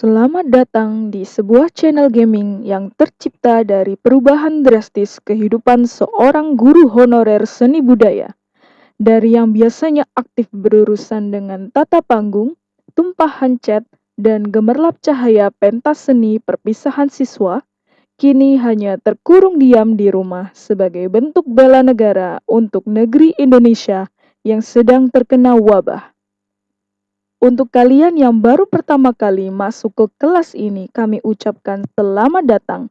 Selamat datang di sebuah channel gaming yang tercipta dari perubahan drastis kehidupan seorang guru honorer seni budaya. Dari yang biasanya aktif berurusan dengan tata panggung, tumpahan cat, dan gemerlap cahaya pentas seni perpisahan siswa, kini hanya terkurung diam di rumah sebagai bentuk bela negara untuk negeri Indonesia yang sedang terkena wabah. Untuk kalian yang baru pertama kali masuk ke kelas ini, kami ucapkan selamat datang.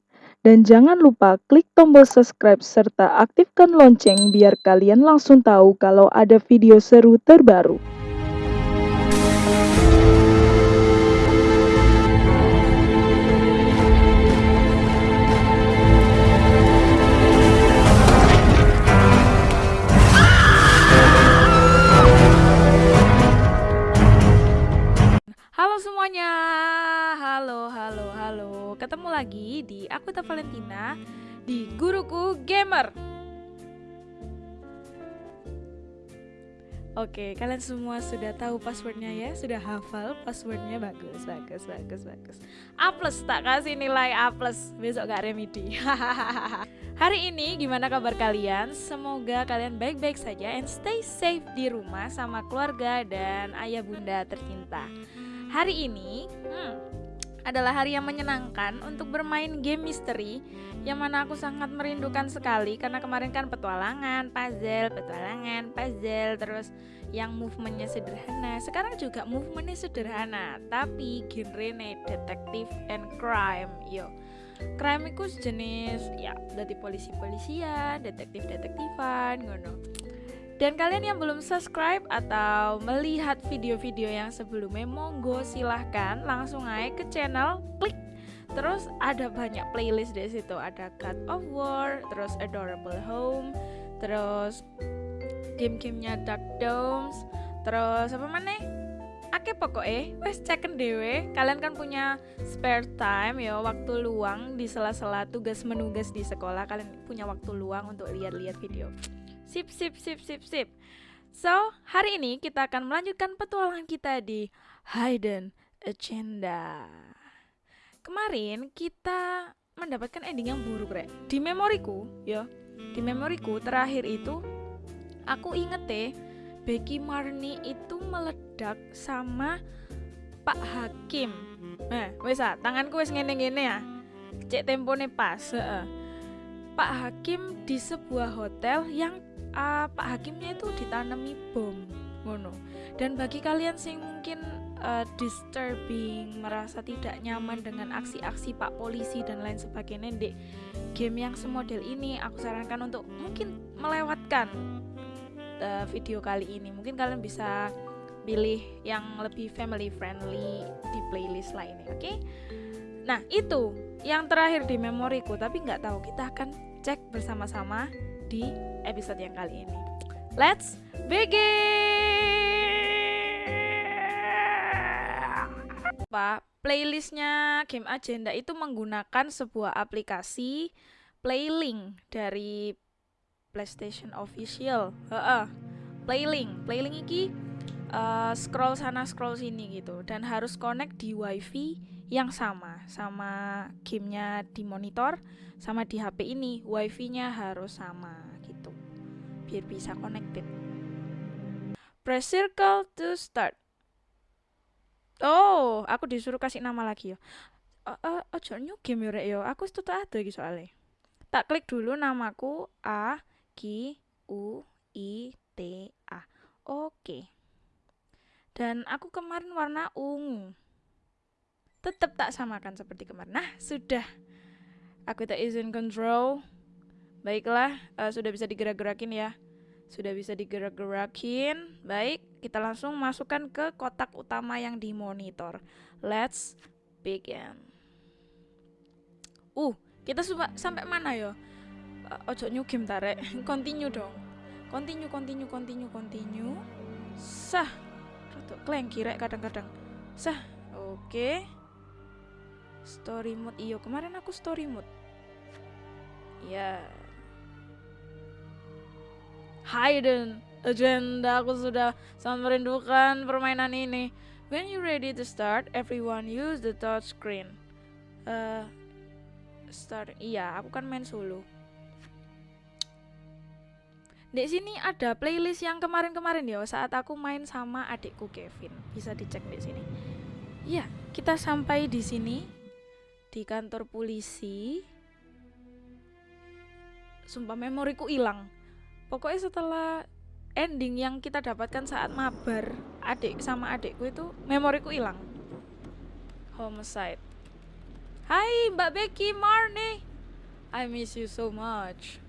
Dan jangan lupa klik tombol subscribe serta aktifkan lonceng biar kalian langsung tahu kalau ada video seru terbaru. Halo semuanya, halo, halo, halo. Ketemu lagi di aku Ta Valentina di Guruku Gamer. Oke, kalian semua sudah tahu passwordnya ya? Sudah hafal passwordnya? Bagus, bagus, bagus, bagus. A plus, tak kasih nilai A plus. Besok gak remedi. Hari ini gimana kabar kalian? Semoga kalian baik-baik saja and stay safe di rumah sama keluarga dan ayah bunda tercinta. Hari ini hmm, adalah hari yang menyenangkan untuk bermain game misteri yang mana aku sangat merindukan sekali karena kemarin kan petualangan, puzzle, petualangan, puzzle, terus yang movementnya sederhana. Sekarang juga movementnya sederhana, tapi genre detektif and crime, yo. Crime itu jenis ya dari polisi-polisian, detektif-detektifan, ngono. Dan kalian yang belum subscribe atau melihat video-video yang sebelumnya, monggo silahkan langsung aja ke channel, klik Terus ada banyak playlist di situ. Ada God of War, terus Adorable Home, terus game-gamenya Dark Domes, terus apa mana? Ake pokoknya, wes ceken dewe. Kalian kan punya spare time ya, waktu luang di sela-sela tugas menugas di sekolah. Kalian punya waktu luang untuk lihat-lihat video. Sip, sip, sip, sip, sip. So, hari ini kita akan melanjutkan petualangan kita di Hidden Agenda. Kemarin kita mendapatkan ending yang buruk, Rek. Di memoriku, ya. Di memoriku terakhir itu aku inget deh Becky Marni itu meledak sama Pak Hakim. Nah, wes ah, tanganku wes ngene-ngene ya. Cek tempone pas, heeh. Pak Hakim di sebuah hotel yang uh, Pak Hakimnya itu ditanami bom ngono. Dan bagi kalian sing mungkin uh, disturbing merasa tidak nyaman dengan aksi-aksi Pak polisi dan lain sebagainya di game yang semodel ini aku sarankan untuk mungkin melewatkan uh, video kali ini. Mungkin kalian bisa pilih yang lebih family friendly di playlist lainnya oke? Okay? nah itu yang terakhir di memoriku tapi nggak tahu kita akan cek bersama-sama di episode yang kali ini. Let's begin! Pak, playlistnya Game Agenda itu menggunakan sebuah aplikasi Playlink dari PlayStation Official. Heeh. Playlink, Playlink ini uh, scroll sana scroll sini gitu dan harus connect di WiFi yang sama sama gamenya di monitor sama di HP ini WiFi-nya harus sama gitu. Biar bisa connected. Press circle to start. Oh aku disuruh kasih nama lagi ya. Uh, uh, ojo new game ya yo aku tuh ada gitu soalnya. Tak klik dulu namaku A G U I T A. Oke. Okay. dan aku kemarin warna ungu tetap tak samakan seperti kemarin. Nah, sudah. Aku tak izin control. Baiklah, uh, sudah bisa digerak-gerakin ya. Sudah bisa digerak-gerakin. Baik, kita langsung masukkan ke kotak utama yang dimonitor. Let's begin. Uh, kita sampai mana ya? Uh, ojo new game tarik. continue dong. Continue, continue, continue, continue. Sah. Rodok klengki rek kadang-kadang. Sah. Oke. Okay story mode iyo kemarin aku story mode ya hidden agenda aku sudah sangat merindukan permainan ini When you ready to start, everyone use the touch screen. Uh, start. Iya, aku kan main solo. Di sini ada playlist yang kemarin-kemarin ya saat aku main sama adikku Kevin. Bisa dicek di sini. Iya, kita sampai di sini di kantor polisi. Sumpah memoriku hilang. Pokoknya setelah ending yang kita dapatkan saat mabar adik sama adikku itu memoriku hilang homicide Hai Mbak Becky Marni I miss you so much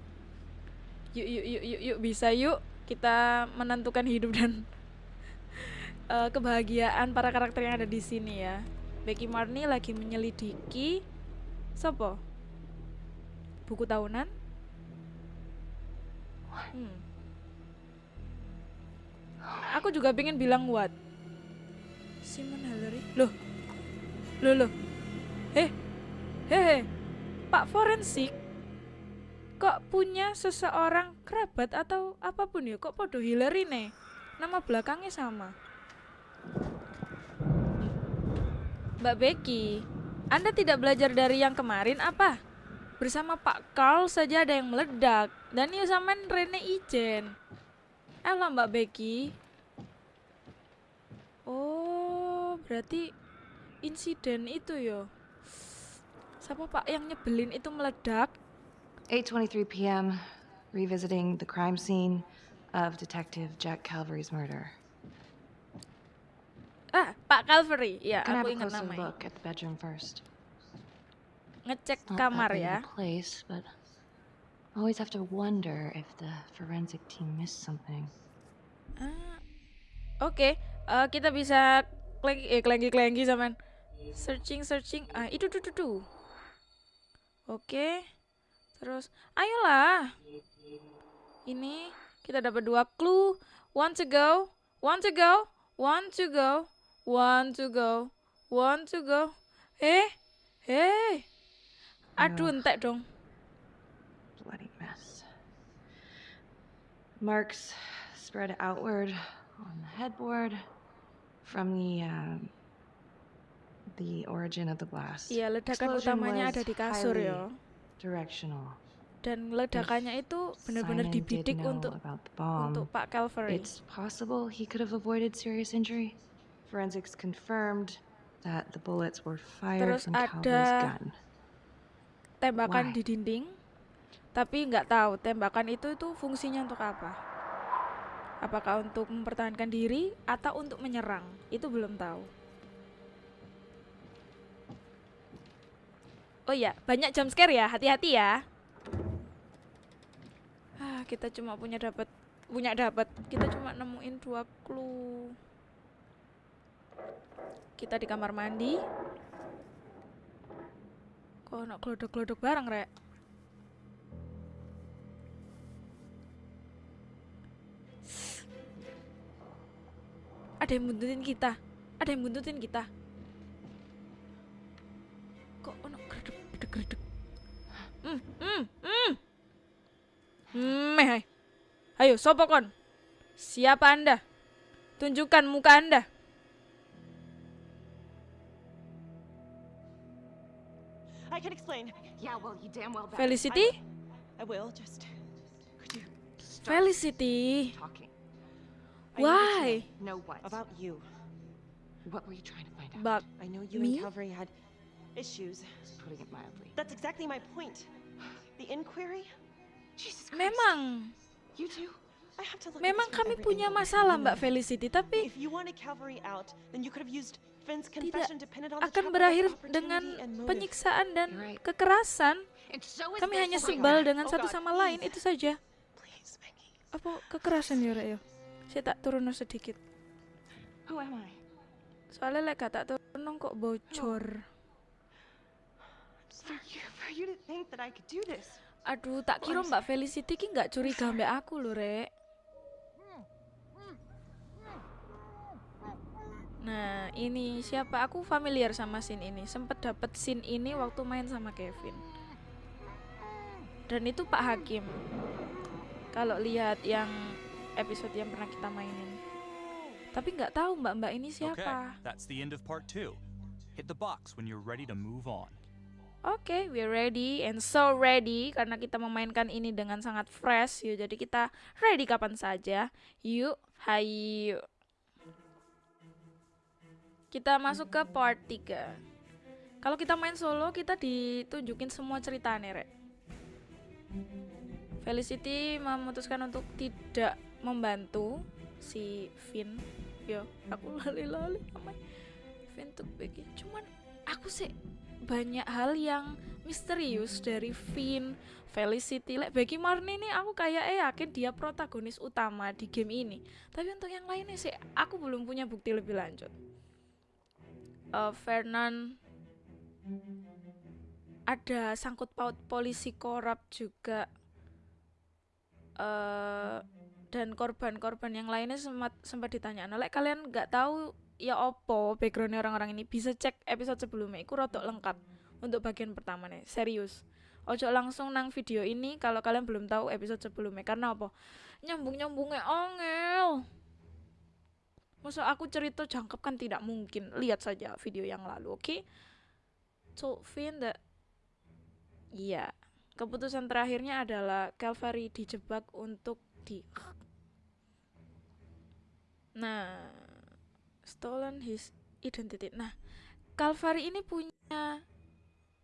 yuk yuk yuk yuk yuk bisa yuk kita menentukan hidup dan uh, kebahagiaan para karakter yang ada di sini ya Becky Marni lagi menyelidiki Sopo buku tahunan? Hmm. Aku juga pengen bilang what? Simon Hillary loh. Loh loh. Eh hehe Pak forensik kok punya seseorang kerabat atau apa pun ya? Kok podo Hillary nih? Nama belakangnya sama Mbak Becky Anda tidak belajar dari yang kemarin apa? Bersama Pak Carl saja ada yang meledak Dan yuk sama Rene Ijen Elah Mbak Becky. Oh, berarti insiden itu yo. Siapa Pak yang nyebelin itu meledak? 8:23 p.m. Revisiting the crime scene of Detective Jack Calvary's murder. Ah, Pak Calvary. Ya, Can aku ingat namanya. Ngecek kamar ya. place, but I always have to wonder if the forensic team missed something. Ah, Oke, eh, kita bisa klengi eh klengi klengi zaman searching searching. Ah, itu tuh tuh tuh. Oke. Terus, ayolah. Ini kita dapat dua clue. One to go, one to go, one to go, one to go, one to go. Eh, eh. Aduh, entek dong. Bloody mess. Marks spread outward on the headboard from the um, the origin of the blast. Iya, ledakan Explosion utamanya ada di kasur ya. Directional. Dan ledakannya itu benar-benar dibidik untuk untuk Pak Calvary. It's possible he could have avoided serious injury. Forensics confirmed that the bullets were fired Terus from gun. tembakan Why? di dinding. Tapi nggak tahu tembakan itu itu fungsinya untuk apa. Apakah untuk mempertahankan diri atau untuk menyerang? Itu belum tahu. Oh ya banyak jump scare ya. Hati-hati ya. Ah kita cuma punya dapat punya dapat. Kita cuma nemuin dua clue kita di kamar mandi. Kok nak glodok-glodok bareng rek? Ada yang buntutin kita. Ada yang buntutin kita. Kok ono gredek gredek gredek hmm hmm hmm. Meh ayo sopo kon? Siapa anda? Tunjukkan muka anda I can explain. Yeah, well, you damn well Felicity I will just. Could you Felicity talking. I need to why No what? about you? what were you trying to find out? Bak I know you Me? and Calvary had issues. Putting it mildly. That's exactly my point. The inquiry. Jesus Christ. memang You two? I have to look. at memang this from kami every punya angle. masalah You Mbak know, Felicity tapi If you wanted Calvary out, then you could have used Finn's tidak akan berakhir dengan penyiksaan dan kekerasan. Kami hanya sebal dengan Oh satu sama lain itu saja. Apa kekerasan ya, Rek, ya? Saya tak turun sedikit. Soalnya lek gak tak turun kok bocor. Aduh, tak kira Mbak Felicity ki nggak curiga mbak aku loh, Rek. Nah, ini siapa? Aku familiar sama scene ini. Sempet dapet scene ini waktu main sama Kevin. Dan itu Pak Hakim. Kalau lihat yang episode yang pernah kita mainin. Tapi nggak tahu mbak-mbak ini Okay, siapa. that's the end of part two. Hit the box when you're ready to move on. Oke, we're ready and so ready karena kita memainkan ini dengan sangat fresh yuk. Jadi kita ready kapan saja. Yuk, hayu. Kita masuk ke part 3. Kalau kita main solo, kita ditunjukin semua cerita nih, Rek. Felicity memutuskan untuk tidak membantu si Finn. Yo, aku lali-lali namanya. Finn tuh Becky. Cuman aku sih banyak hal yang misterius dari Finn, Felicity, like Becky Marni nih aku kayak eh yakin dia protagonis utama di game ini. Tapi untuk yang lainnya sih aku belum punya bukti lebih lanjut. Eh Vernon ada sangkut paut polisi korup juga. Eh dan korban-korban yang lainnya sempat sempat ditanya nah, like, kalian nggak tahu ya opo backgroundnya orang-orang ini? Bisa cek episode sebelumnya itu rotok lengkap untuk bagian pertama nih serius. Ojo langsung nang video ini kalau kalian belum tahu episode sebelumnya karena apa? Nyambung nyambungnya ongel masa aku cerita jangkep kan tidak mungkin lihat saja video yang lalu oke so Finn the iya keputusan terakhirnya adalah Calvary dijebak untuk di nah stolen his identity. Nah, Calvary ini punya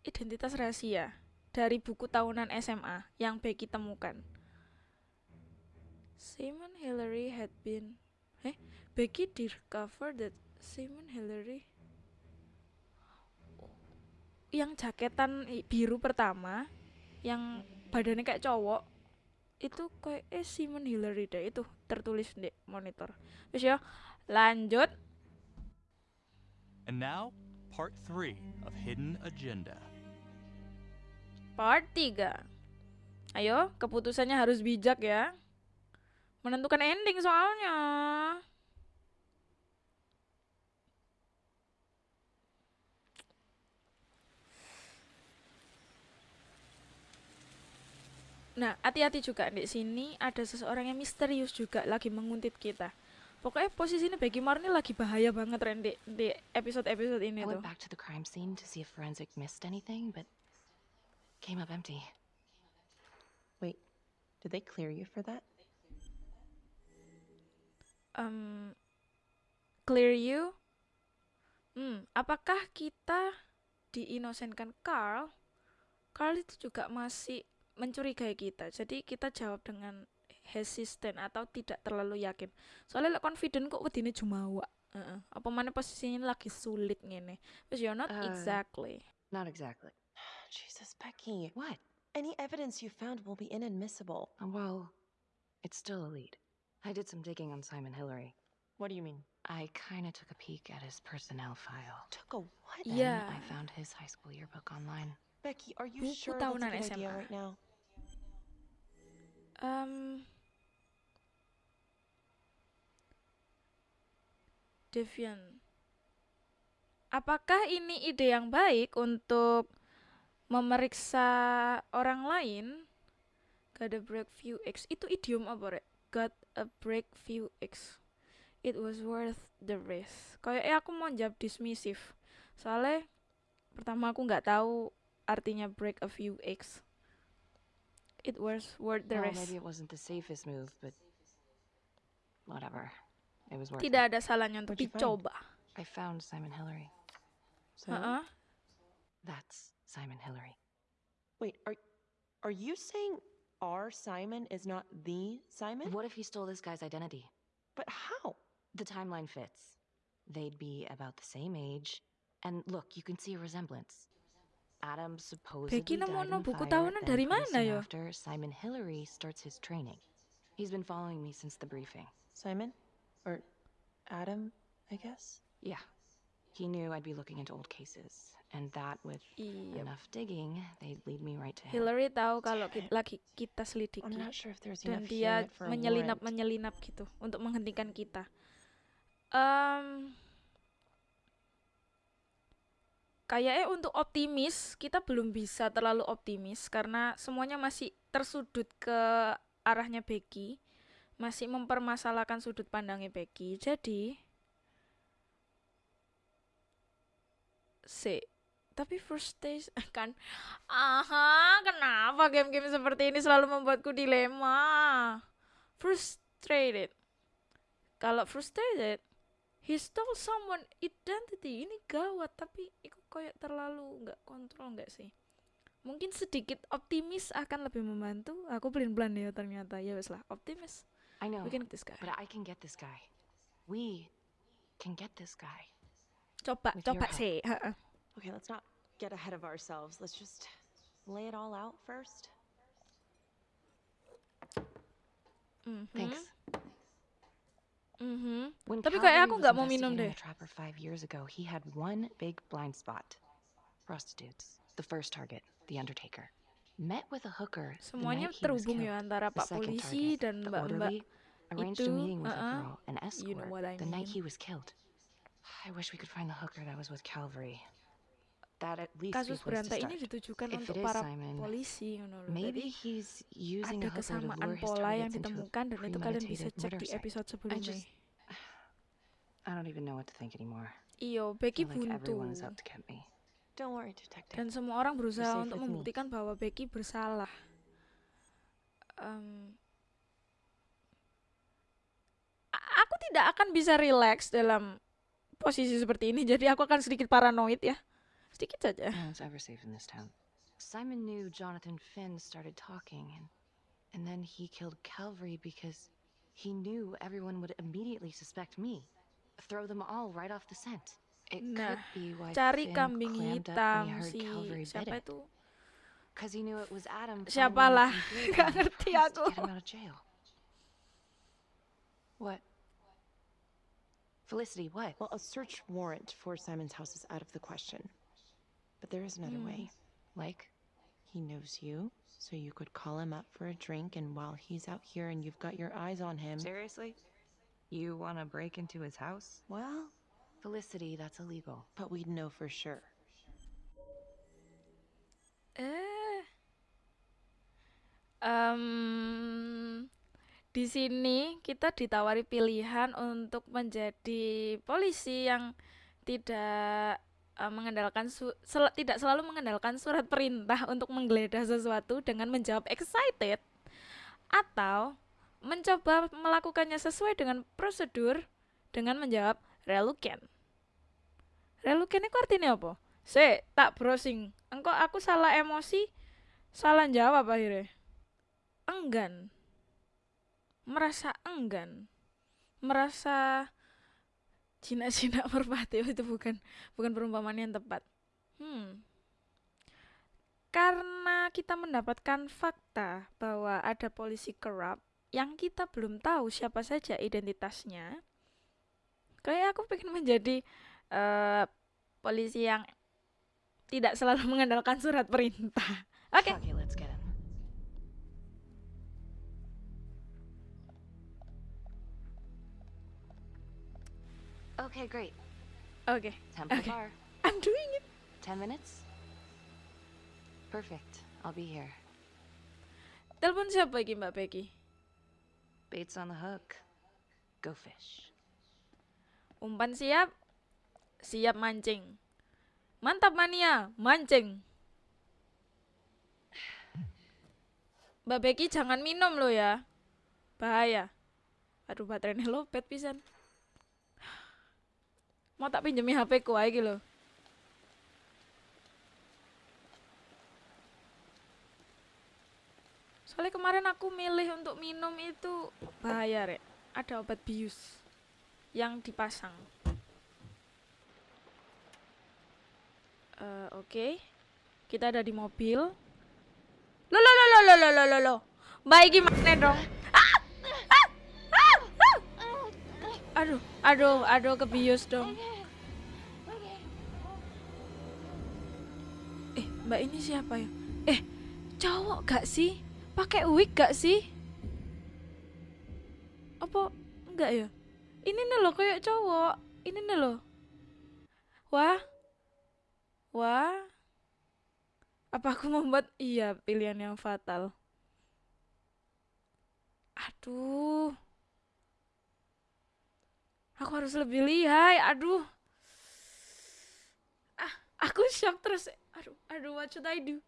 identitas rahasia dari buku tahunan SMA yang Becky temukan. Simon Hillary had been eh Becky discovered that Simon Hillary yang jaketan biru pertama yang badannya kayak cowok itu kayak eh Simon Hillary deh itu tertulis di monitor. Terus ya lanjut And now, part three of Hidden Agenda. Part 3 Ayo, keputusannya harus bijak ya Menentukan ending soalnya Nah, hati-hati juga di sini ada seseorang yang misterius juga lagi menguntit kita. Pokoknya posisinya Becky Marni lagi bahaya banget Ren di, di episode-episode ini I tuh. went back to the crime scene to see if forensic missed anything, but came up empty. Wait, did they clear you for that? um, clear you. Hmm, apakah kita diinosenkan Carl? Carl itu juga masih mencurigai kita. Jadi kita jawab dengan hesitant atau tidak terlalu yakin. Soalnya lek confident kok wedine jumawa. Heeh. Apa mana posisinya lagi sulit ngene. But you're not Uh, exactly. Not exactly. Jesus, Becky. What? Any evidence you found will be inadmissible. Uh, Well, it's still a lead. I did some digging on Simon Hillary. What do you mean? I kinda took a peek at his personnel file. Took a what? Then Yeah. I found his high school yearbook online. Becky, are you Buku sure that's a tahunan good idea right now? Um, Devian. Apakah ini ide yang baik untuk memeriksa orang lain? Got a break few X. Itu idiom apa, Rek? Got a break few X. It was worth the risk. Kayaknya aku mau jawab dismissive. Soalnya pertama aku nggak tahu artinya break a few X. It was worth the well, risk. maybe it wasn't the safest move, but whatever. It was worth Tidak it. ada salahnya untuk What'd you find? dicoba. I found Simon Hillary. So, Heeh. That's Simon Hillary. wait, are are you saying our Simon is not the Simon? What if he stole this guy's identity? But how? The timeline fits. They'd be about the same age. And look, you can see a resemblance. Adam supposedly Becky died nemono in a buku tahunan dari mana soon? After Simon Hillary starts his training. He's been following me since the briefing. Simon? Or Adam, I guess? Yeah. He knew I'd be looking into old cases, and that with Iya. enough digging, they'd lead me right to him. Hillary tahu kalau ki- Damn it. lagi kita I'm selidiki not sure if there's dan enough dia yet for a menyelinap warrant. menyelinap gitu untuk menghentikan kita. Em kayaknya untuk optimis kita belum bisa terlalu optimis karena semuanya masih tersudut ke arahnya Becky. masih mempermasalahkan sudut pandangnya Becky. Jadi si tapi first stage kan aha kenapa game-game seperti ini selalu membuatku dilema frustrated kalau frustrated he stole someone identity ini gawat tapi kayak terlalu nggak kontrol nggak sih mungkin sedikit optimis akan lebih membantu aku pelin pelan ya ternyata ya wes lah optimis I know, we can get this guy but I can get this guy. We can get this guy. coba with coba sih heeh. Okay, let's not get ahead of ourselves. Let's just lay it all out first. Mhm, Thanks. Mhm. When Tapi kayak Calvary aku was nggak mau minum investigating deh. the Trapper five years ago, he had one big blind spot. Prostitutes. The first target, the Undertaker. Met with a hooker the semuanya night he was terhubung ya killed. antara The Pak second Polisi target, dan the Mbak-mbak orderly, arranged itu, a meeting with uh-uh. a girl, an escort, You know what I the night mean. he was killed. I wish we could find the hooker that was with Calvary. Kasus berantai ini ditujukan If untuk para Simon, polisi. Maybe Jadi he's using ada kesamaan pola yang ditemukan dan itu kalian bisa cek di episode I sebelumnya. just, I don't even know what to think anymore. Iyo, Becky like buntu. Don't worry, Detective. Dan semua orang berusaha untuk me. membuktikan bahwa Becky bersalah. Em, a- aku tidak akan bisa relax dalam posisi seperti ini, jadi aku akan sedikit paranoid ya. Sedikit saja. No one's ever safe in this town. Simon knew Jonathan Finn started talking, and, and then he killed Calvary because he knew everyone would immediately suspect me. Throw them all right off the scent. It Nah, could be why Cari Finn kambing clammed up when hitam he heard si Calvary bid siapa it. itu? Because he knew it was Adam. Siapalah, finally nggak ngerti to aku. Get him out of jail. What? Felicity, what? Well, a search warrant for Simon's house is out of the question. But there is another way. Like? He knows you, so you could call him up for a drink, and while he's out here and you've got your eyes on him. Seriously? You want to break into his house? Well, Felicity, that's illegal. but we'd know for sure. Eh. Em, di sini kita ditawari pilihan untuk menjadi polisi yang tidak eh, mengandalkan sel- tidak selalu mengandalkan surat perintah untuk menggeledah sesuatu dengan menjawab excited atau mencoba melakukannya sesuai dengan prosedur dengan menjawab reluctant. Reluctant itu artinya apa? Se, tak browsing. Engkau aku salah emosi, salah jawab akhirnya. Enggan. Merasa enggan. Merasa jinak-jinak merpati Oh, itu bukan bukan perumpamaan yang tepat. Hmm. Karena kita mendapatkan fakta bahwa ada polisi corrupt yang kita belum tahu siapa saja identitasnya. Kayak aku pengen menjadi eh, polisi yang tidak selalu mengandalkan surat perintah. Oke. Fuck it, Okay, great. Oke. Temple Okay. Bar. I'm doing it. Ten minutes? Perfect. I'll be here. Telepon siapa iki Mbak Becky? Bait's on the hook. Go fish. Umpan siap. Siap mancing. Mantap mania, mancing. Mbak Becky jangan minum lo ya. Bahaya. Aduh baterainya lopet pisan. Mau tak pinjemi HP ku iki lho. Soalnya kemarin aku milih untuk minum itu bahaya, Rek. Ada obat bius yang dipasang. Eh, Oke, kita ada di mobil. Lo lo lo lo lo lo lo lo lo. Baik gimana dong? Aduh, aduh, aduh kebius dong. Eh, Mbak ini siapa ya? Eh, cowok gak sih? Pakai wig gak sih? Apa enggak ya? Ini nih loh kayak cowok. Ini nih loh. Wah. Wah. Apa aku membuat iya pilihan yang fatal? Aduh. Aku harus lebih lihai. Aduh. Ah, aku shock terus. Aduh, aduh, what should I do?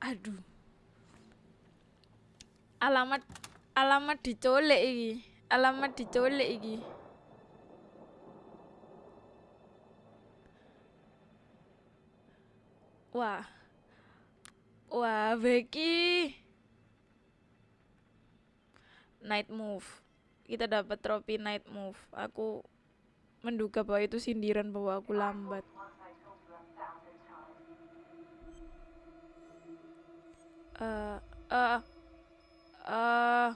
Aduh. Alamat alamat dicolek iki. Alamat dicolek iki. Wah. Wah, Becky. Night move. Kita dapat trofi night move. Aku menduga bahwa itu sindiran bahwa aku lambat. Eh, eh, eh,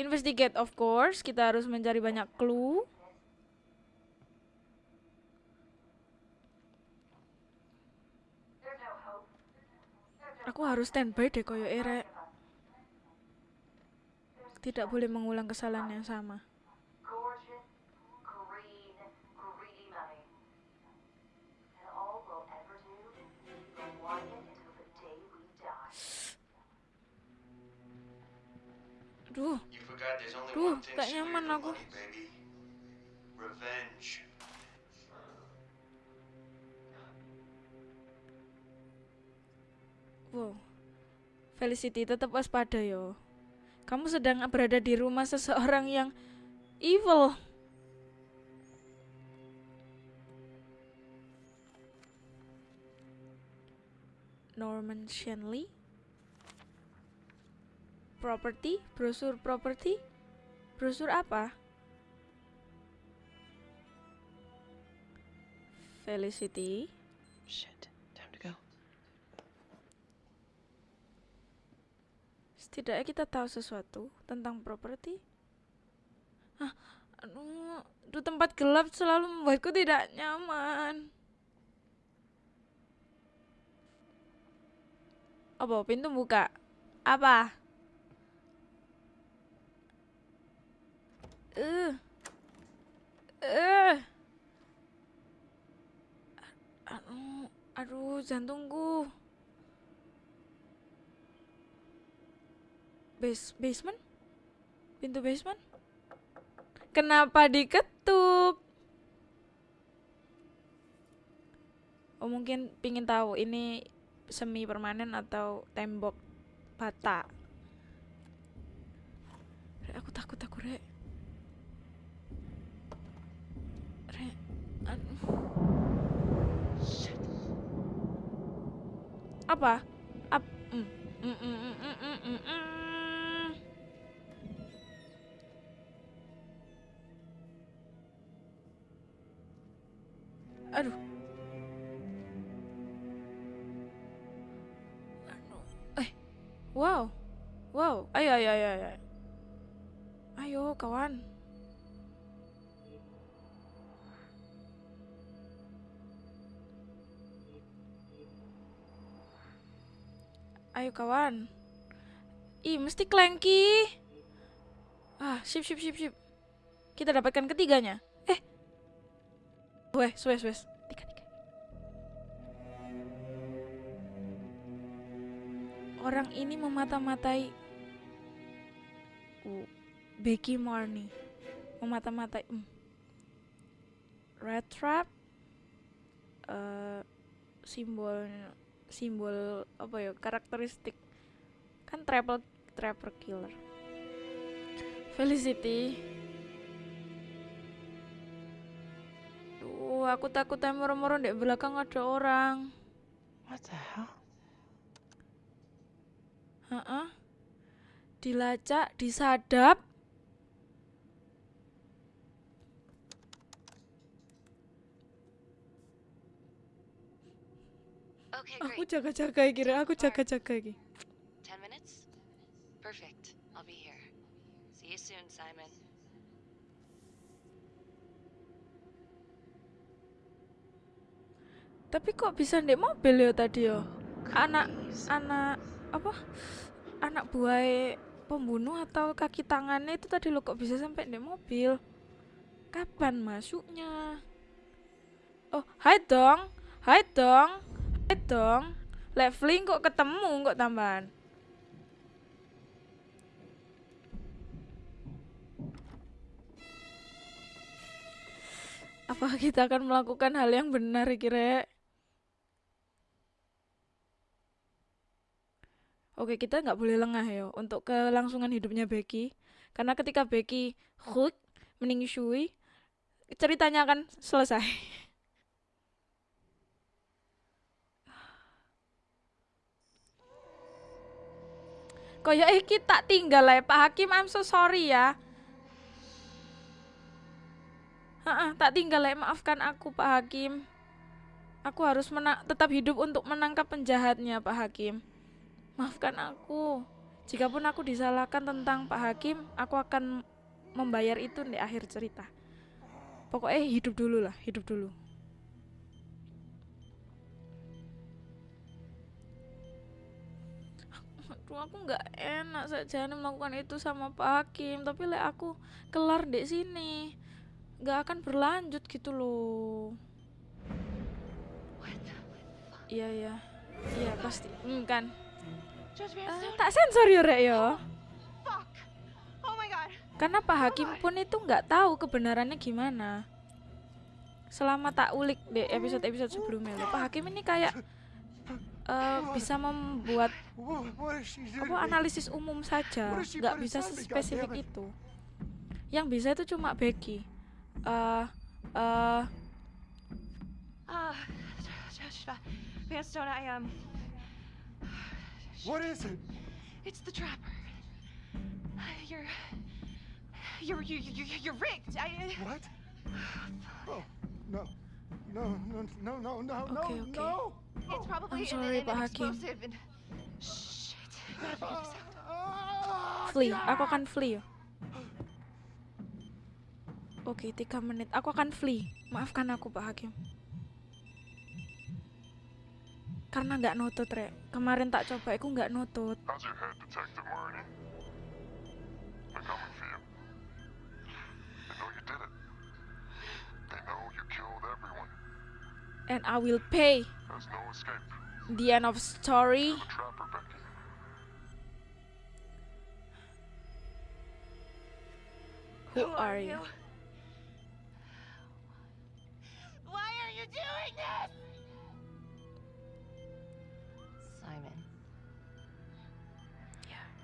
investigate of course. Kita harus mencari banyak clue. Aku harus standby deh koyo erek. Tidak boleh mengulang kesalahan yang sama. Duh, thing gak nyaman aku. wow. Felicity tetap waspada yo. Kamu sedang berada di rumah seseorang yang evil. Norman Shanley Property, brosur property Brosur apa? Felicity Shit. Time to go. Setidaknya kita tahu sesuatu tentang properti. Ah, aduh, aduh, tempat gelap selalu membuatku tidak nyaman. Apa pintu buka? Apa? Eh. Eh. Aduh, aduh, jantungku. Base basement? Pintu basement? Kenapa diketuk? Oh mungkin pingin tahu ini semi permanen atau tembok bata. Rek, aku takut aku rek. Rek, aduh. Apa? Ap mm, mm, mm, mm, mm, mm, mm, Aduh. Eh. Wow. Wow. Ayo ayo ayo ayo. Ayo kawan. Ayo kawan. Ih, mesti Clanky. Ah, sip sip sip sip. Kita dapatkan ketiganya. Wes, wes, wes. Tiga, tiga. Orang ini memata-matai uh, Becky Marnie. Memata-matai. Hmm. Red trap. eh simbol simbol apa ya karakteristik kan triple trapper killer Felicity Duh, aku takut moro-moro di belakang ada orang. What the hell? Heeh. Dilacak, disadap. Okay, Aku jaga-jaga iki, Rek. aku jaga-jaga iki. Ten minutes? Perfect. I'll be here. See you soon, Simon. tapi kok bisa di mobil ya tadi ya? Anak anak apa? Anak buah pembunuh atau kaki tangannya itu tadi lo kok bisa sampai di mobil? Kapan masuknya? Oh hai dong. Hai dong. Hai dong. Leveling kok ketemu kok tambahan? Apa kita akan melakukan hal yang benar kira Oke, kita nggak boleh lengah ya untuk kelangsungan hidupnya Becky. Karena ketika Becky hook meningshui, ceritanya akan selesai. Koyo eh kita tinggal ya Pak Hakim, I'm so sorry ya. Heeh, tak tinggal ya, maafkan aku Pak Hakim. Aku harus tetap hidup untuk menangkap penjahatnya Pak Hakim. Maafkan aku. Jikapun aku disalahkan tentang Pak Hakim, aku akan membayar itu di akhir cerita. Pokoknya hidup dulu lah, hidup dulu. Aduh, aku nggak enak saja melakukan itu sama Pak Hakim, tapi lek aku kelar di sini, nggak akan berlanjut gitu loh. Iya iya, iya pasti, hmm, kan. Eh, tak sensor ya rek ya. Oh god. Karena Pak Hakim pun itu nggak tahu kebenarannya gimana. Selama tak ulik di episode-episode sebelumnya loh, Pak Hakim ini kayak eh, bisa membuat apa analisis umum saja, nggak bisa spesifik itu. Yang bisa itu cuma Becky. Eh eh Uh, Judge Va- Vanstone, I um. What is it? It's the trapper. You're. You're you you you're rigged. I. What? Oh, no. No, no, no, no, no, Okay, no, okay. no. It's probably I'm sorry, an, Pak an explosive and. Shit. Gotta figure this out. Ah, flee, aku akan flee. Oke, tiga menit. Aku akan flee. Maafkan aku, Pak Hakim. Karena nggak nutut, Rek. Kemarin tak coba, aku nggak nutut. And I will pay. There's no escape. The end of story. Trapper. Who are you?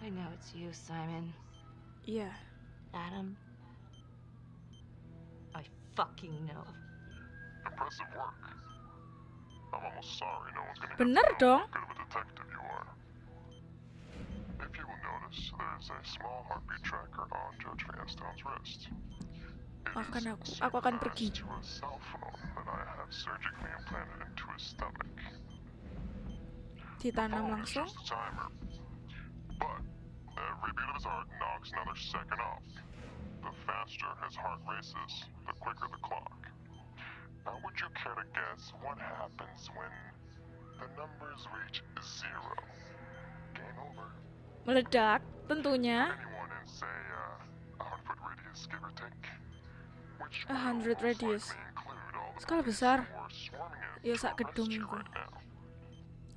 I know it's you, Simon. Yeah. Adam. I fucking know. Impressive work. I'm almost sorry no one's gonna get Bener to know dong. how good of a detective you are. If you will notice, there's a small heartbeat tracker on Judge Vanstone's wrist. It Maafkan is aku, aku akan pergi. synchronized to a cell phone that I have surgically implanted into his stomach. Ditanam phone is langsung. timer. But every beat of his heart knocks another second off. The faster his heart races, the quicker the clock. Now, would you care to guess what happens when the numbers reach zero? Game over. Meledak, tentunya. Anyone in, say, uh, a hundred radius, give or take? Which A will hundred most radius. likely include all the Skala besar. Ya, sak gedung.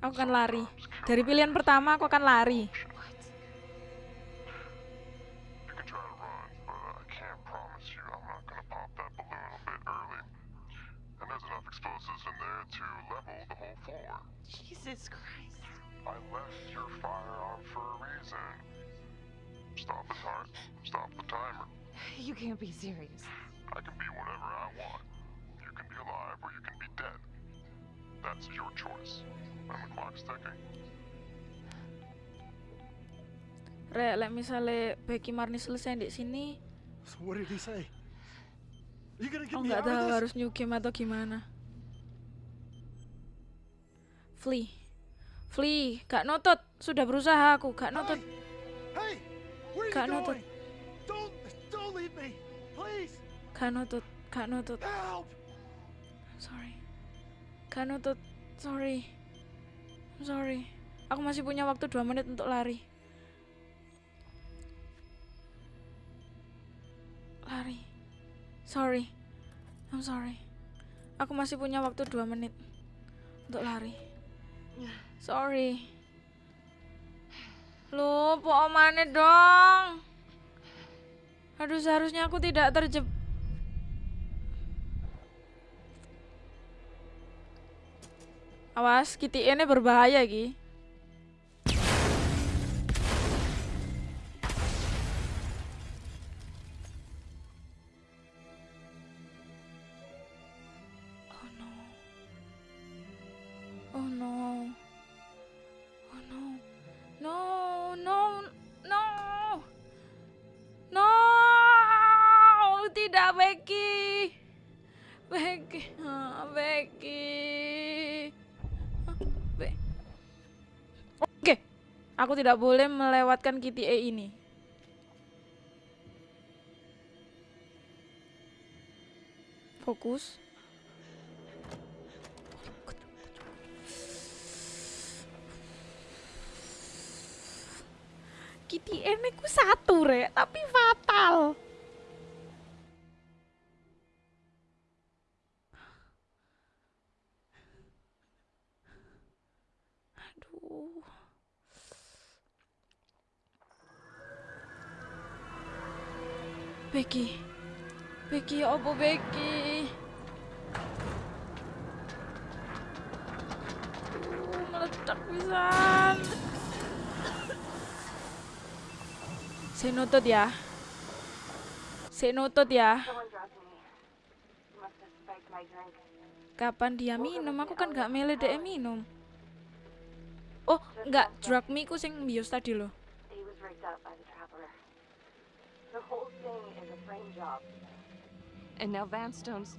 Aku akan lari. Dari pilihan pertama aku akan lari. To level the whole floor. Jesus Christ. I left your firearm for a reason. Stop his heart. Stop the timer. You can't be serious. I can be whatever I want. You can be alive or you can be dead. That's your choice. And the clock's ticking. Rek, lek misale Becky Marni selesai di sini, So what did he say? You gonna get aku me nggak out of tahu this? harus new game atau gimana. Flee, flee, gak nutut. Sudah berusaha aku, gak nutut. Hey, are Gak nutut. going? Don't, don't leave me, please. Gak nutut, gak nutut. Help! Sorry. Gak nutut. Sorry. I'm sorry. Aku masih punya waktu 2 menit untuk lari. Lari. Sorry. I'm sorry. Aku masih punya waktu 2 menit untuk lari. Sorry. Lu, po omane dong. Aduh, seharusnya aku tidak terjeb... Awas, Kitty ini berbahaya, Gih. Tidak boleh melewatkan E ini. Fokus. Ini ku satu rek, tapi fatal. Becky? Aduh, meledak pisan. Saya ya. Ya. Kapan dia minum? Aku kan gak milih dia minum. Oh, enggak, drug me ku sing bios tadi loh. And now Vanstone's.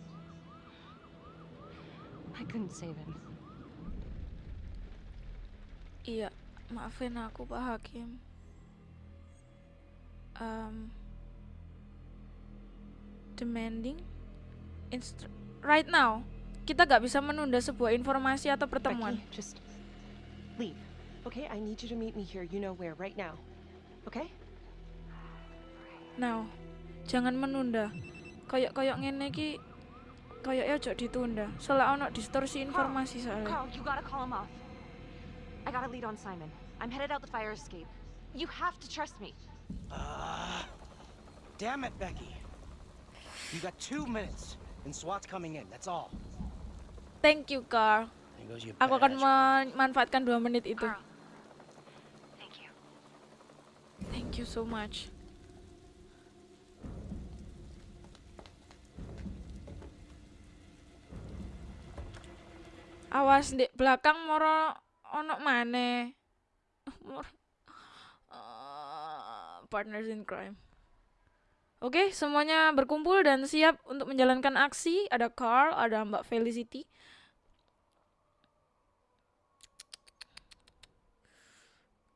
I couldn't save him. Iya, maafin aku Pak Hakim. Um, demanding instru- right now. Kita gak bisa menunda sebuah informasi atau pertemuan. Becky, just leave. Okay, I need you to meet me here. You know where, right now. Okay? Now, jangan menunda. Kayak-kayak ngene iki kayaknya ojo ditunda. Soalnya ono distorsi informasi soalnya. Carl, you gotta call him off. I got a lead on Simon. I'm headed out the fire escape. You have to trust me. Uh, damn it, Becky. You got two minutes, and SWAT's coming in. That's all. Thank you, Carl. Aku akan memanfaatkan dua menit itu. Carl. Thank you. Thank you so much. Awas di belakang moro ono mana? Moro. Eh, partners in crime. Oke, semuanya berkumpul dan siap untuk menjalankan aksi. Ada Carl, ada Mbak Felicity.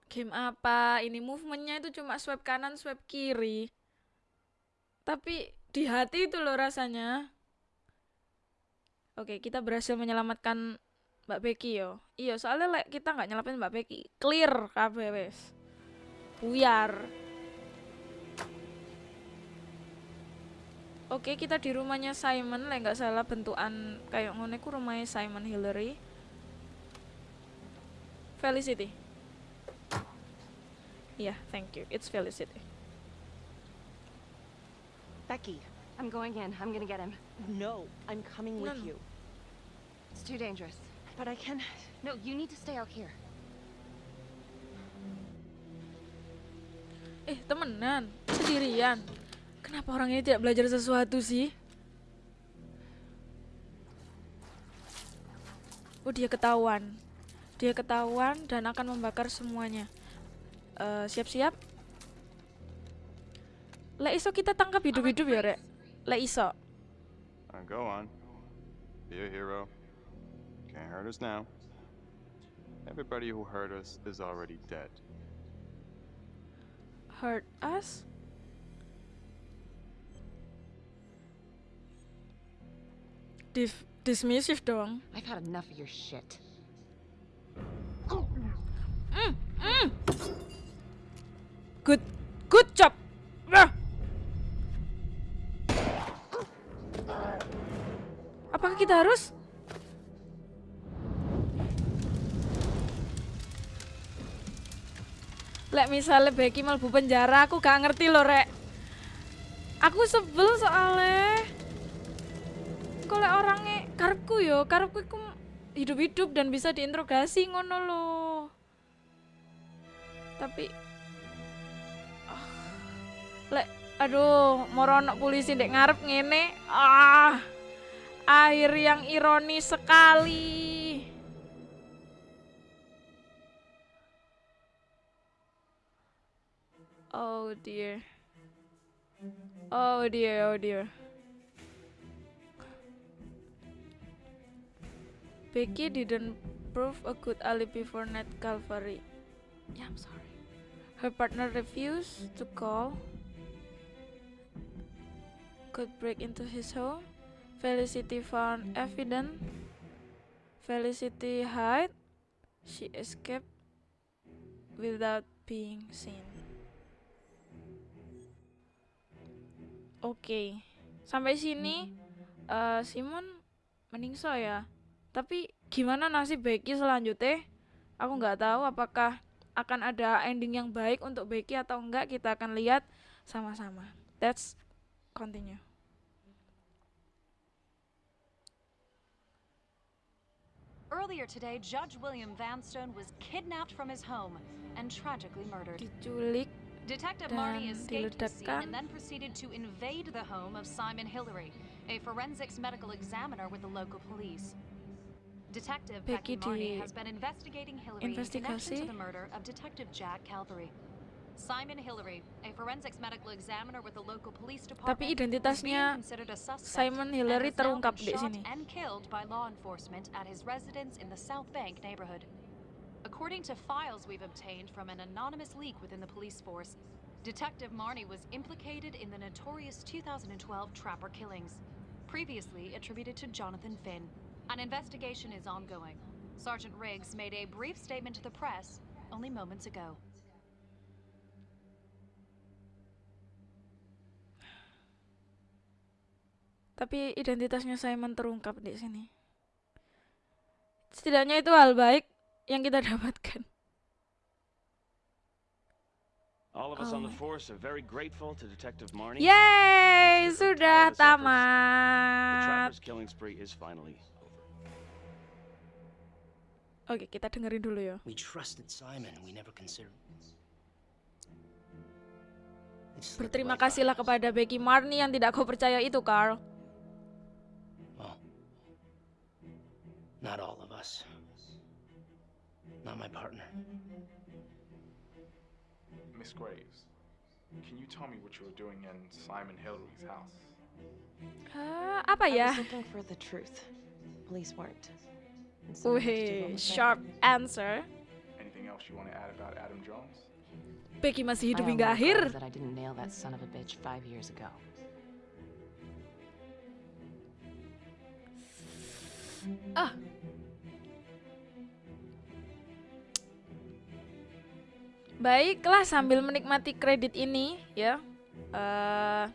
Game apa? Ini movementnya itu cuma swipe kanan, swipe kiri. Tapi di hati itu loh rasanya. Oke, kita berhasil menyelamatkan Mbak Becky yo. Iya, soalnya lek kita nggak nyelamatin Mbak Becky, clear kabeh wes. Buyar. Oke, kita di rumahnya Simon, lek nggak salah bentukan kayak ngono ku rumahnya Simon Hillary. Felicity. Yeah, thank you. It's Felicity. Becky, I'm going in. I'm gonna get him. no, I'm coming with no. you. It's too dangerous. But I can. No, you need to stay out here. Eh, temenan, sendirian. Kenapa orang ini tidak belajar sesuatu sih? Oh, dia ketahuan. Dia ketahuan dan akan membakar semuanya. Eh, siap-siap. Lek iso kita tangkap hidup-hidup ya, Rek. Lek iso. Uh, go on. Be a hero. Can't hurt us now. Everybody who hurt us is already dead. Hurt us? Dif dismissive dong. I've had enough of your shit. Good, good job. Ah. Apakah kita harus? Lek misalnya Becky mlebu penjara, aku gak ngerti loh, Rek. Aku sebel soalnya. Kalau orangnya karepku yo, karepku iku hidup-hidup dan bisa diinterogasi ngono loh. Tapi ah, lek aduh morono polisi dek ngarep ngene ah akhir yang ironis sekali oh dear oh dear oh dear Becky didn't prove a good alibi for Ned Calvary. Yeah, I'm sorry. Her partner refused to call. Could break into his home. Felicity found evidence. Felicity hid. She escaped without being seen. Oke, sampai sini uh, Simon meningso ya. Tapi gimana nasib Becky selanjutnya? Aku nggak tahu apakah akan ada ending yang baik untuk Becky atau enggak. Kita akan lihat sama-sama. Let's continue. Earlier today, Judge William Vanstone was kidnapped from his home and tragically murdered. Diculik Detective Marty escaped the scene and then proceeded to invade the home of Simon Hillary, a forensics medical examiner with the local police. Detective Becky, Marty has been investigating Hillary in connection to the murder of Detective Jack Calvary. Simon Hillary, a forensics medical examiner with the local police department, Tapi identitasnya considered a suspect Simon Hillary terungkap di shot sini. and killed by law enforcement at his residence in the South Bank neighborhood. According to files we've obtained from an anonymous leak within the police force, Detective Marnie was implicated in the notorious 2012 Trapper killings, previously attributed to Jonathan Finn. An investigation is ongoing. Sergeant Riggs made a brief statement to the press only moments ago. Tapi identitasnya Simon terungkap di sini. Setidaknya itu hal baik yang kita dapatkan. All of us Oh on the my- force are very grateful to Detective Marnie. Yeay, sudah. The tamat. Trapper's killing spree is finally over. Oke, kita dengerin dulu ya. We trusted Simon. We never considered. Berterima kasihlah kepada Becky Marnie yang tidak kau percaya itu, Carl. Well, not all of us. Not my partner. Miss Graves, can you tell me what you were doing in Simon Hillary's house? Ah, apa I was looking for the truth. Police weren't. And someone had to do what Wih, sharp answer. Anything else you want to add about Adam Jones? Becky masih hidup I hingga only akhir. regret that I didn't nail that son of a bitch five years ago. Ah. Baiklah sambil menikmati kredit ini ya. eh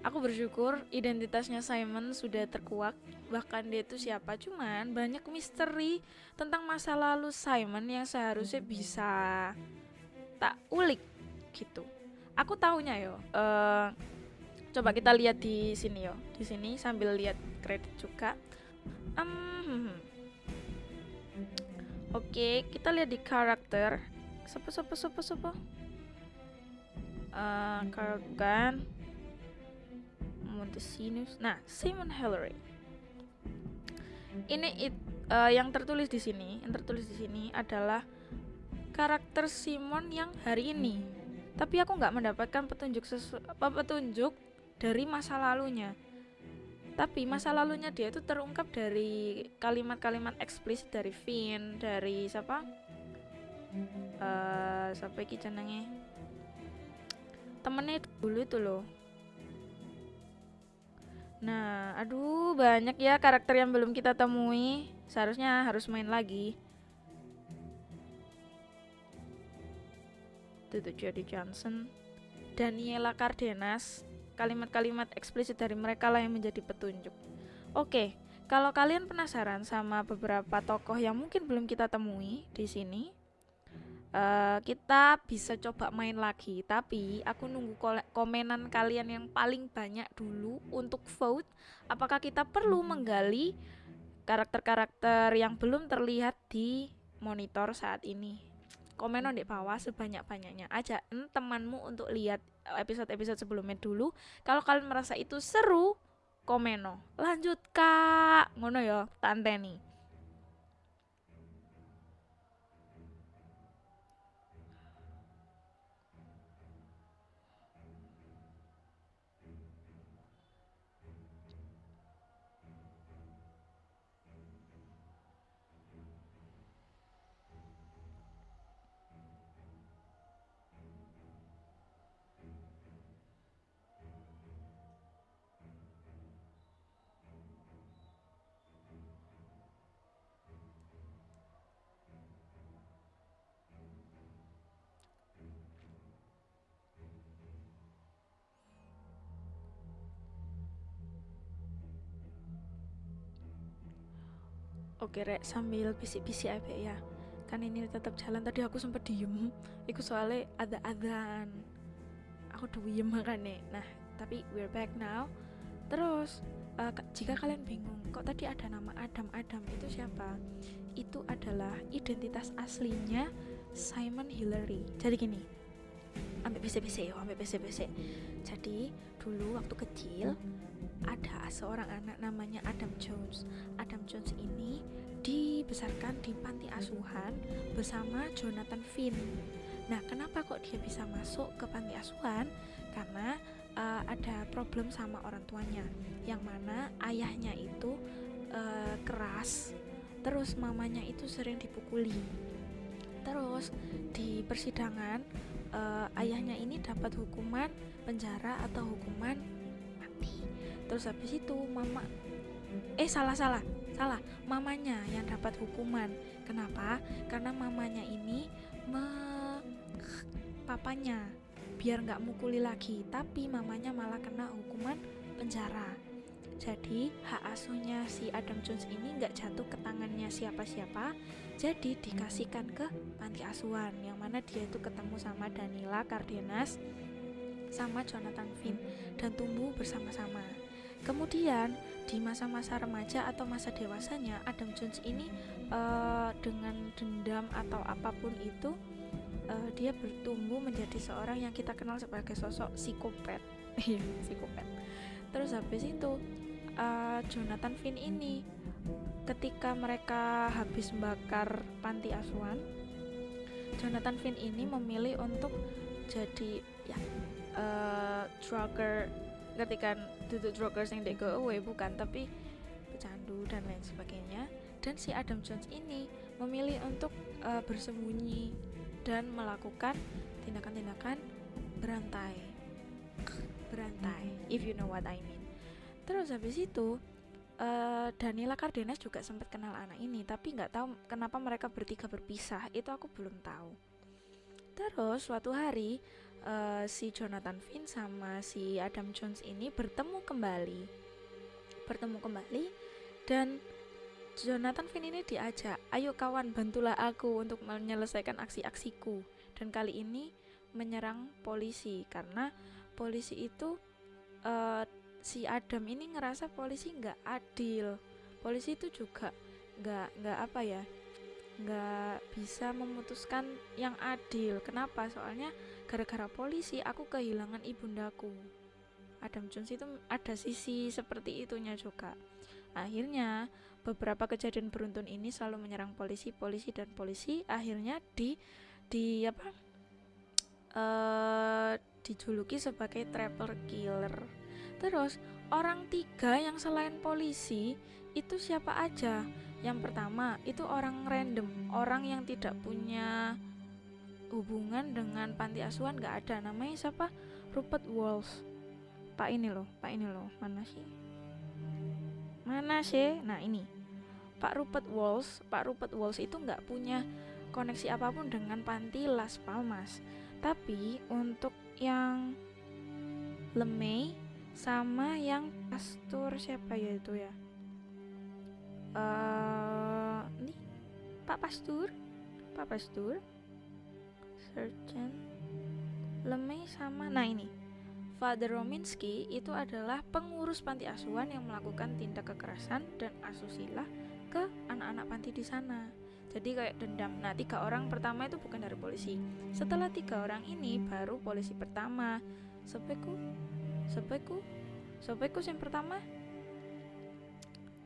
aku bersyukur identitasnya Simon sudah terkuak. Bahkan dia itu siapa cuman banyak misteri tentang masa lalu Simon yang seharusnya bisa tak ulik gitu. Aku tahunya yo. eh coba kita lihat di sini yo. Di sini sambil lihat kredit juga. Hmm. Oke, kita lihat di karakter. Siapa siapa siapa siapa? Eh, Carl Montesinus. Nah, Simon Hillary. Ini it- eh, yang tertulis di sini, yang tertulis di sini adalah karakter Simon yang hari ini. Tapi aku nggak mendapatkan petunjuk sesu petunjuk dari masa lalunya. Tapi masa lalunya dia itu terungkap dari kalimat-kalimat eksplisit dari Finn, dari siapa? Eh siapa iki jenenge? Temennya itu dulu itu loh. Nah, aduh banyak ya karakter yang belum kita temui. Seharusnya harus main lagi. Itu tuh Jodie Johnson, Daniela Cardenas. Kalimat-kalimat eksplisit dari mereka lah yang menjadi petunjuk. Oke, kalau kalian penasaran sama beberapa tokoh yang mungkin belum kita temui di sini, eh, kita bisa coba main lagi. Tapi aku nunggu komenan kalian yang paling banyak dulu untuk vote. Apakah kita perlu menggali karakter-karakter yang belum terlihat di monitor saat ini? Komen di bawah sebanyak-banyaknya. Aja temanmu untuk lihat episode-episode sebelumnya dulu. Kalau kalian merasa itu seru komeno lanjut kak. Ngono ya tante nih Oke rek sambil bisik-bisik aja ya. Kan ini tetap jalan. Tadi aku sempat diem. Itu soalnya ada adzan aku diem makanya nah tapi we're back now. Terus uh, jika kalian bingung kok tadi ada nama Adam? Adam itu siapa? Itu adalah identitas aslinya Simon Hillary. Jadi gini ambil bisik-bisik ambil bisik-bisik. Jadi dulu waktu kecil ada seorang anak namanya Adam Jones. Adam Jones ini dibesarkan di panti asuhan bersama Jonathan Finn. Nah, kenapa kok dia bisa masuk ke panti asuhan? Karena uh, ada problem sama orang tuanya, yang mana ayahnya itu uh, keras, terus mamanya itu sering dipukuli. Terus di persidangan uh, ayahnya ini dapat hukuman penjara atau hukuman terus habis itu mama eh salah salah salah. Mamanya yang dapat hukuman. Kenapa? Karena mamanya ini me papanya. Biar nggak mukuli lagi tapi mamanya malah kena hukuman penjara. Jadi hak asuhnya si Adam Jones ini nggak jatuh ke tangannya siapa-siapa. Jadi dikasihkan ke panti asuhan yang mana dia itu ketemu sama Danila Cardenas sama Jonathan Finn dan tumbuh bersama-sama Kemudian di masa-masa remaja atau masa dewasanya Adam Jones ini uh, dengan dendam atau apa pun itu uh, dia bertumbuh menjadi seorang yang kita kenal sebagai sosok psikopat. Iya, psikopat. Terus habis itu uh, Jonathan Finn ini ketika mereka habis membakar panti asuhan Jonathan Finn ini memilih untuk jadi ya uh, drugger ketika duduk druggers yang go away bukan tapi pecandu dan lain sebagainya. Dan si Adam Jones ini memilih untuk uh, bersembunyi dan melakukan tindakan-tindakan berantai. Berantai if you know what I mean. Terus habis itu uh, Danila Cardenas juga sempat kenal anak ini tapi nggak tahu kenapa mereka bertiga berpisah. Itu aku belum tahu. Terus suatu hari uh, si Jonathan Finn sama si Adam Jones ini bertemu kembali. Bertemu kembali dan Jonathan Finn ini diajak ayo kawan bantulah aku untuk menyelesaikan aksi-aksiku. Dan kali ini menyerang polisi karena polisi itu uh, si Adam ini ngerasa polisi nggak adil. Polisi itu juga nggak nggak apa ya nggak bisa memutuskan yang adil. Kenapa? Soalnya gara-gara polisi aku kehilangan ibundaku. Adam Jones itu ada sisi seperti itunya juga. Akhirnya beberapa kejadian beruntun ini selalu menyerang polisi polisi dan polisi. Akhirnya di di apa? Uh, dijuluki sebagai triple killer. Terus orang tiga yang selain polisi itu siapa aja? Yang pertama itu orang random. Orang yang tidak punya hubungan dengan panti asuhan nggak ada. Namanya siapa? Rupert Walsh. Pak ini loh pak ini loh. Mana sih? Mana sih? Nah ini. Pak Rupert Walsh Pak Rupert Walsh itu nggak punya koneksi apa pun dengan panti Las Palmas. Tapi untuk yang Lemay sama yang pastor siapa ya itu ya? Uh, ini Pak Pastur? Pak Pastur Sergeant Lemay sama nah ini Father Rominsky itu adalah pengurus panti asuhan yang melakukan tindak kekerasan dan asusila ke anak-anak panti di sana. Jadi kayak dendam. Nah tiga orang pertama itu bukan dari polisi. Setelah tiga orang ini baru polisi pertama. Sepeku sepeku sepeku yang pertama.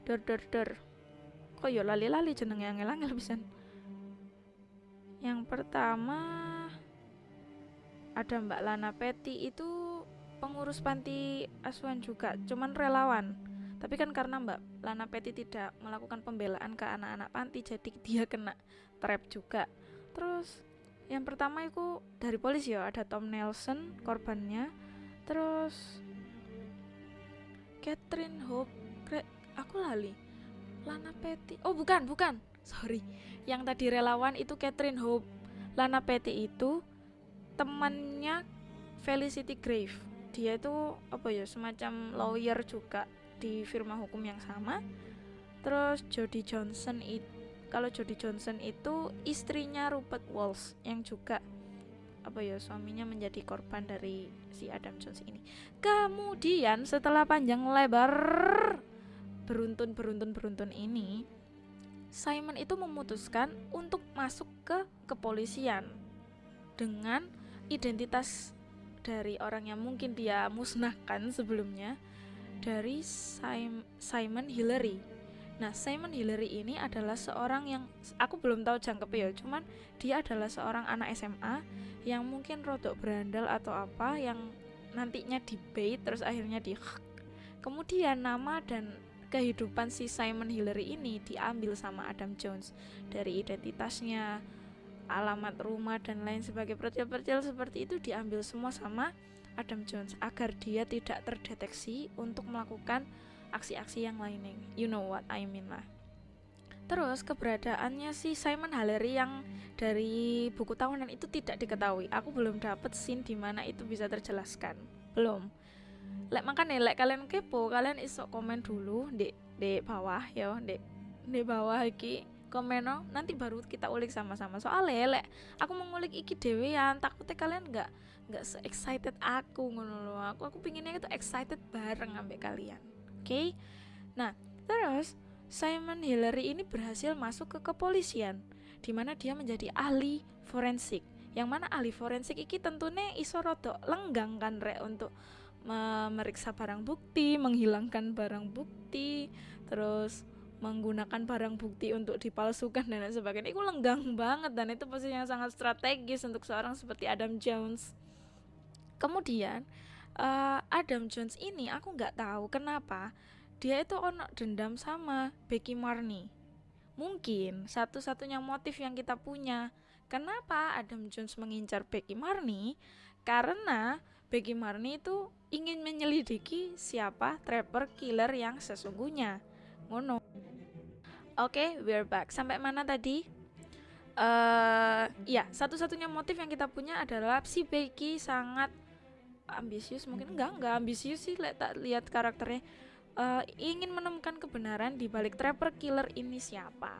Der der der kok yo lali-lali jeneng yang angel pisan. Yang pertama ada Mbak Lana Peti itu pengurus panti asuhan juga cuman relawan. Tapi kan karena Mbak Lana Peti tidak melakukan pembelaan ke anak-anak panti jadi dia kena trap juga. Terus yang pertama itu dari polisi ya ada Tom Nelson korbannya. Terus Catherine Hope aku lali. Lana Peti oh bukan bukan sorry. Yang tadi relawan itu Catherine Hope. Lana Peti itu temannya Felicity Grave. Dia itu apa ya semacam lawyer juga di firma hukum yang sama. Terus Jody Johnson itu kalau Jody Johnson itu istrinya Rupert Walsh yang juga apa ya suaminya menjadi korban dari si Adam Jones ini. Kemudian setelah panjang lebar beruntun beruntun beruntun ini Simon itu memutuskan untuk masuk ke kepolisian dengan identitas dari orang yang mungkin dia musnahkan sebelumnya dari Sim Simon Hillary. Nah, Simon Hillary ini adalah seorang yang aku belum tahu jangkep ya, cuman dia adalah seorang anak SMA yang mungkin rodok berandal atau apa yang nantinya di bait terus akhirnya di Kemudian nama dan kehidupan si Simon Hillary ini diambil sama Adam Jones dari identitasnya, alamat rumah dan lain sebagai percil-percil seperti itu diambil semua sama Adam Jones agar dia tidak terdeteksi untuk melakukan aksi-aksi yang lainnya. You know what I mean lah. Terus keberadaannya si Simon Hillary yang dari buku tahunan itu tidak diketahui. Aku belum dapat scene di mana itu bisa terjelaskan. Belum. Lek nih, lek kalian kepo, kalian iso komen dulu di di bawah ya, di di bawah iki komen no, nanti baru kita ulik sama-sama. Soalnya lek aku mau ngulik iki dewean takutnya kalian nggak nggak se excited aku ngono loh aku aku pinginnya itu excited bareng ambek kalian oke? Okay? nah terus Simon Hillary ini berhasil masuk ke kepolisian di mana dia menjadi ahli forensik. Yang mana ahli forensik iki tentunya iso rodok lenggang kan rek untuk memeriksa barang bukti menghilangkan barang bukti terus menggunakan barang bukti untuk dipalsukan dan lain sebagainya. Itu lenggang banget dan itu posisi yang sangat strategis untuk seorang seperti Adam Jones. Kemudian uh, Adam Jones ini aku nggak tahu kenapa dia itu ono dendam sama Becky Marney mungkin satu-satunya motif yang kita punya. Kenapa Adam Jones mengincar Becky Marney karena Becky Marney itu ingin menyelidiki siapa trapper killer yang sesungguhnya ngono Oke, okay, we're back. Sampai mana tadi? Uh, ya, satu-satunya motif yang kita punya adalah si Becky sangat ambisius. Mungkin enggak, enggak ambisius sih. Lihat tak lihat karakternya. Uh, ingin menemukan kebenaran di balik trapper killer ini siapa.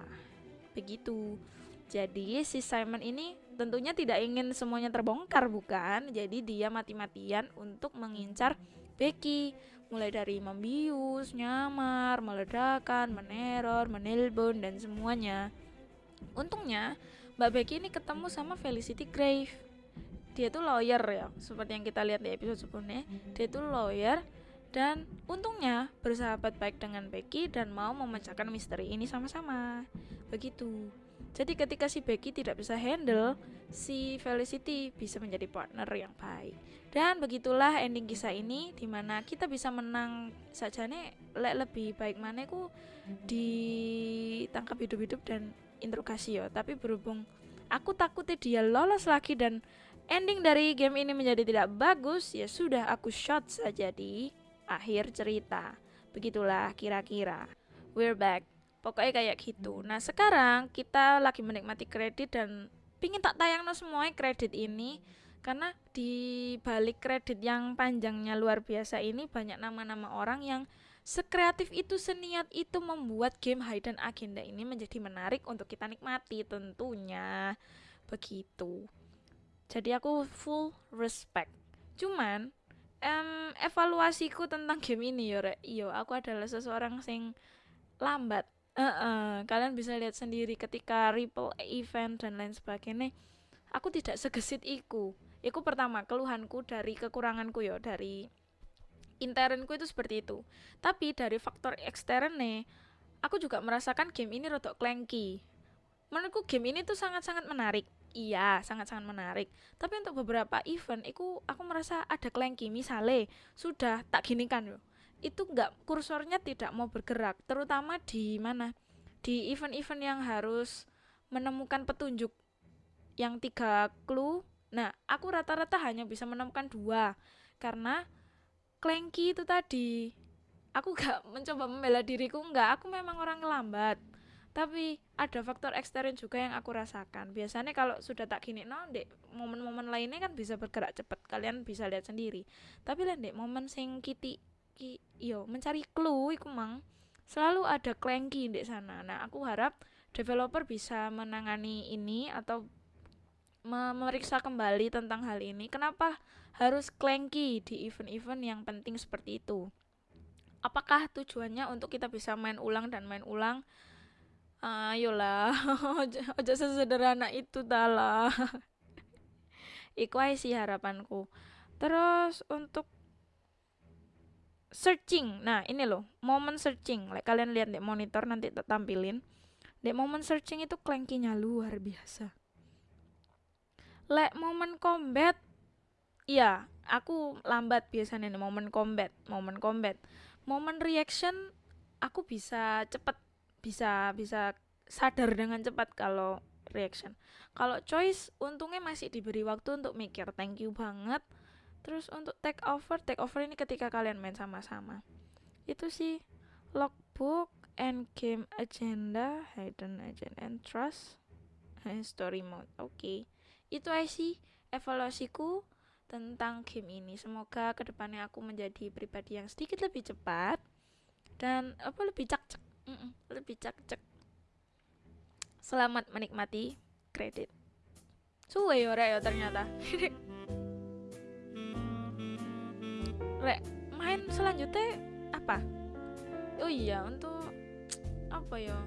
Begitu. Jadi si Simon ini tentunya tidak ingin semuanya terbongkar, bukan? Jadi dia mati-matian untuk mengincar Becky mulai dari membius, nyamar, meledakan, meneror, menelpon dan semuanya. Untungnya Mbak Becky ini ketemu sama Felicity Grave. Dia tuh lawyer ya, seperti yang kita lihat di episode sebelumnya. Dia tuh lawyer dan untungnya bersahabat baik dengan Becky dan mau memecahkan misteri ini sama-sama. Begitu. Jadi ketika si Becky tidak bisa handle, si Felicity bisa menjadi partner yang baik. Dan begitulah ending kisah ini di mana kita bisa menang saja nih le lebih baik mana ku ditangkap hidup-hidup dan interogasi ya. Tapi berhubung aku takutnya dia lolos lagi dan ending dari game ini menjadi tidak bagus, ya sudah aku shot saja di akhir cerita. Begitulah kira-kira. We're back pokoknya kayak gitu. Nah sekarang kita lagi menikmati kredit dan pingin tak tayang no semuanya kredit ini karena di balik kredit yang panjangnya luar biasa ini banyak nama-nama orang yang sekreatif itu seniat itu membuat game hidden agenda ini menjadi menarik untuk kita nikmati tentunya. Begitu. Jadi aku full respect. Cuman um, evaluasiku tentang game ini yo yo aku adalah seseorang sing lambat Uh-uh, kalian bisa lihat sendiri ketika Ripple event dan lain sebagainya aku tidak segesit iku. Iku pertama keluhanku dari kekuranganku ya dari internku itu seperti itu. Tapi dari faktor eksternnya aku juga merasakan game ini rodok clanky. Menurutku game ini tuh sangat-sangat menarik. Iya sangat-sangat menarik. Tapi untuk beberapa event aku aku merasa ada clanky. Misalnya sudah tak gini kan loh itu nggak kursornya tidak mau bergerak terutama di mana? Di event-event yang harus menemukan petunjuk yang tiga clue. Nah aku rata-rata hanya bisa menemukan dua karena clanky itu tadi. Aku gak mencoba membela diriku nggak. Aku memang orang lambat tapi ada faktor ekstern juga yang aku rasakan. Biasanya kalau sudah tak gini no dek momen-momen lainnya kan bisa bergerak cepat kalian bisa lihat sendiri. Tapi lah dek momen sing kiti ki yo mencari clue iku mang. Selalu ada clanky di sana. Nah aku harap developer bisa menangani ini atau memeriksa kembali tentang hal ini. Kenapa harus clanky di event-event yang penting seperti itu? Apakah tujuannya untuk kita bisa main ulang dan main ulang? Ayolah ojo sesederhana itu tala. Iku sih harapanku. Terus untuk searching. Nah ini loh momen searching. Like kalian lihat di monitor nanti tampilin. Di momen searching itu clankinya luar biasa. Lek momen combat. Iya aku lambat biasanya nih momen combat momen combat. Momen reaction aku bisa cepet bisa bisa sadar dengan cepat kalau reaction. Kalau choice untungnya masih diberi waktu untuk mikir. Thank you banget terus untuk take over take over ini ketika kalian main sama-sama. Itu sih logbook and game agenda hidden agenda and trust and story mode. Oke okay. itu sih evaluasiku tentang game ini. Semoga ke depannya aku menjadi pribadi yang sedikit lebih cepat dan apa lebih cak cak mm -mm, lebih cak cak selamat menikmati kredit. Suwe ya ternyata rek main selanjutnya apa? Oh iya untuk apa ya?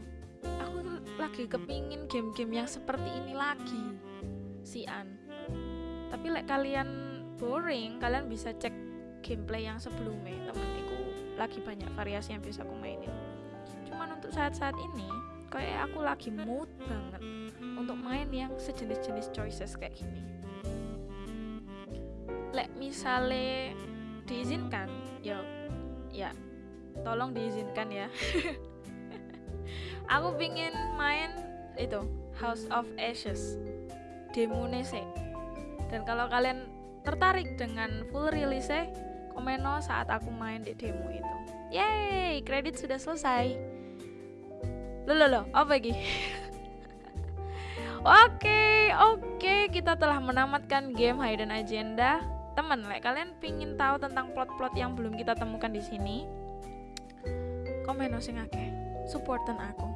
Aku lagi kepingin game-game yang seperti ini lagi si An tapi like kalian boring kalian bisa cek gameplay yang sebelumnya. Temenku lagi banyak variasi yang bisa aku mainin. Cuman untuk saat-saat ini kayak aku lagi mood banget untuk main yang sejenis-jenis choices kayak gini. Lek misalnya diizinkan. Ya ya tolong diizinkan ya. Aku pingin main itu House of Ashes demo nese dan kalau kalian tertarik dengan full release komen no saat aku main di demo itu. Yay kredit sudah selesai. Lo lo lo apa lagi? Oke, oke, kita telah menamatkan game Hidden Agenda teman like kalian pingin tahu tentang plot-plot yang belum kita temukan di sini komen sing akeh. Supportan aku.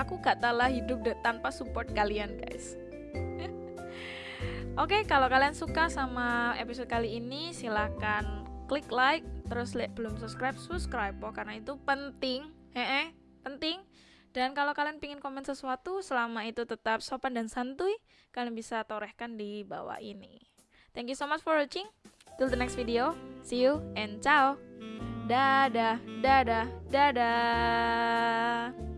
Aku gak talah hidup tanpa support kalian guys. Oke, okay, kalau kalian suka sama episode kali ini, silahkan klik like, terus like belum subscribe, subscribe, oh, karena itu penting, hehe, penting. Dan kalau kalian pingin komen sesuatu, selama itu tetap sopan dan santuy, kalian bisa torehkan di bawah ini. Thank you so much for watching. Till the next video. See you and ciao. Dadah, dadah, dadah.